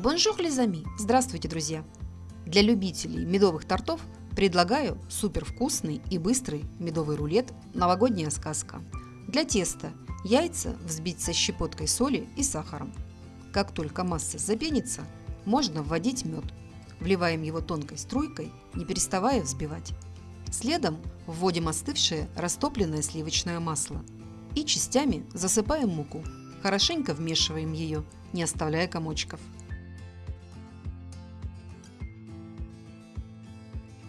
Bonjour les amis! Здравствуйте, друзья! Для любителей медовых тортов предлагаю супер вкусный и быстрый медовый рулет «Новогодняя сказка». Для теста яйца взбить со щепоткой соли и сахаром. Как только масса запенится, можно вводить мед. Вливаем его тонкой струйкой, не переставая взбивать. Следом вводим остывшее растопленное сливочное масло и частями засыпаем муку. Хорошенько вмешиваем ее, не оставляя комочков.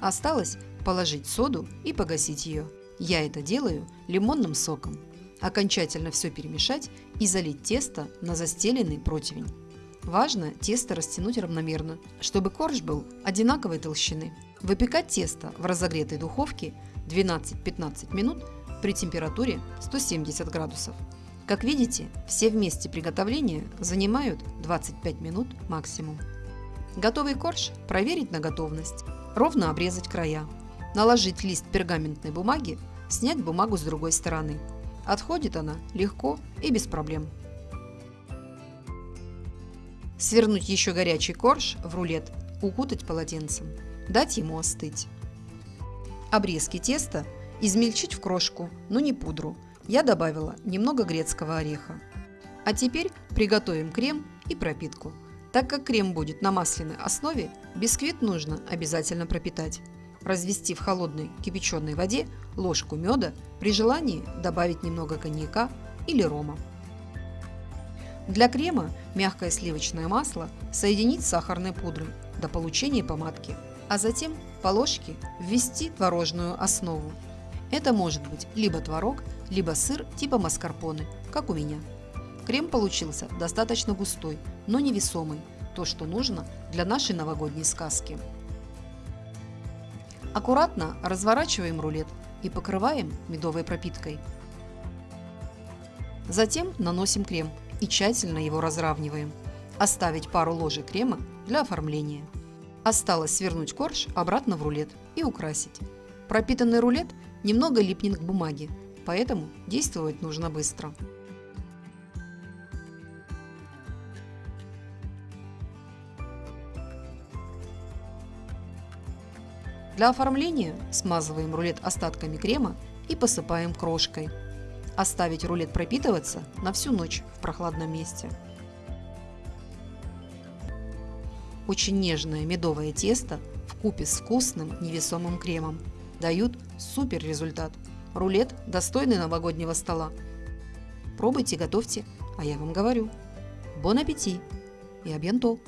Осталось положить соду и погасить ее. Я это делаю лимонным соком. Окончательно все перемешать и залить тесто на застеленный противень. Важно тесто растянуть равномерно, чтобы корж был одинаковой толщины. Выпекать тесто в разогретой духовке 12-15 минут при температуре 170 градусов. Как видите, все вместе приготовления занимают 25 минут максимум. Готовый корж проверить на готовность. Ровно обрезать края. Наложить лист пергаментной бумаги, снять бумагу с другой стороны. Отходит она легко и без проблем. Свернуть еще горячий корж в рулет, укутать полотенцем, дать ему остыть. Обрезки теста измельчить в крошку, но не пудру. Я добавила немного грецкого ореха. А теперь приготовим крем и пропитку. Так как крем будет на масляной основе, бисквит нужно обязательно пропитать. Развести в холодной кипяченой воде ложку меда, при желании добавить немного коньяка или рома. Для крема мягкое сливочное масло соединить с сахарной пудрой до получения помадки, а затем по ложке ввести творожную основу. Это может быть либо творог, либо сыр типа маскарпоне, как у меня. Крем получился достаточно густой, но невесомый, то, что нужно для нашей новогодней сказки. Аккуратно разворачиваем рулет и покрываем медовой пропиткой. Затем наносим крем и тщательно его разравниваем. Оставить пару ложек крема для оформления. Осталось свернуть корж обратно в рулет и украсить. Пропитанный рулет немного липнет к бумаге, поэтому действовать нужно быстро. Для оформления смазываем рулет остатками крема и посыпаем крошкой. Оставить рулет пропитываться на всю ночь в прохладном месте. Очень нежное медовое тесто в купе с вкусным невесомым кремом дают супер результат. Рулет достойный новогоднего стола. Пробуйте, готовьте, а я вам говорю. Бон аппетит и абьянто!